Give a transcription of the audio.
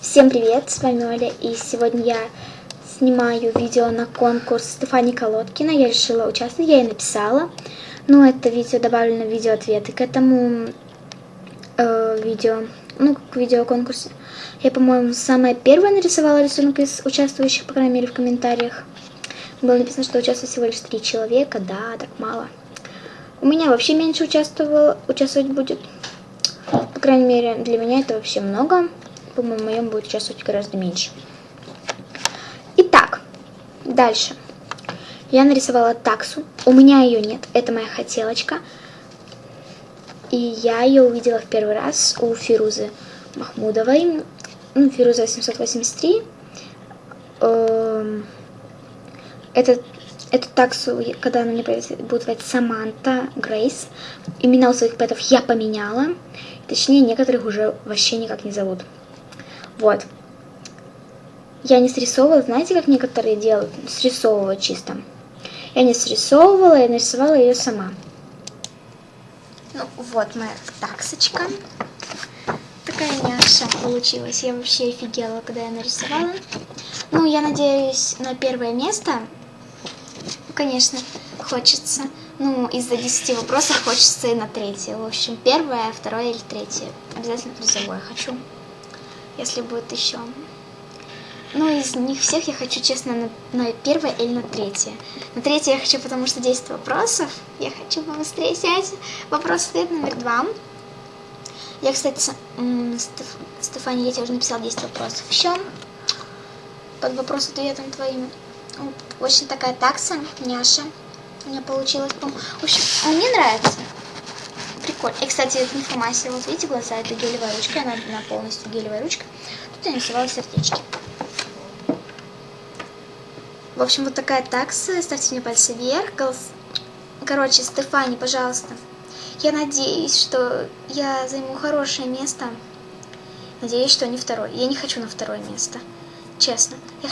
Всем привет, с вами Оля, и сегодня я снимаю видео на конкурс Стефани Колодкина. Я решила участвовать, я и написала. Но это видео добавлено в видео ответы к этому э, видео, ну, к видео конкурсе. Я, по-моему, самая первая нарисовала рисунок из участвующих, по крайней мере, в комментариях. Было написано, что участвует всего лишь три человека, да, так мало. У меня вообще меньше участвовало, участвовать будет. По крайней мере, для меня это вообще много. По-моему, моем будет участвовать гораздо меньше. Итак, дальше. Я нарисовала таксу. У меня ее нет. Это моя хотелочка. И я ее увидела в первый раз у Фирузы Махмудовой. Ну, Фируза 883. Эм, это Эту таксу, когда она мне будет звать Саманта Грейс, имена у своих пэтов я поменяла. Точнее, некоторых уже вообще никак не зовут. Вот. Я не срисовывала, знаете, как некоторые делают? Срисовывают чисто. Я не срисовывала, я нарисовала ее сама. Ну, вот моя таксочка. Такая няша получилась. Я вообще офигела, когда я нарисовала. Ну, я надеюсь на первое место конечно, хочется. Ну, из-за 10 вопросов хочется и на третье. В общем, первое, второе или третье. Обязательно призовое хочу, если будет еще. Ну, из них всех я хочу, честно, на, на первое или на третье. На третье я хочу, потому что 10 вопросов. Я хочу побыстрее снять вопрос ответ номер два. Я, кстати, Стеф... Стефани, я тебе уже написала 10 вопросов еще. Под вопрос ответом твоим. Очень такая такса, няша. У меня получилось, В общем, мне нравится. Прикольно. И, кстати, это информация. Вот видите, глаза, это гелевая ручка. Она, она полностью гелевая ручка. Тут я нарисовала сердечки. В общем, вот такая такса. Ставьте мне пальцы вверх. Короче, Стефани, пожалуйста. Я надеюсь, что я займу хорошее место. Надеюсь, что не второе. Я не хочу на второе место. Честно. Я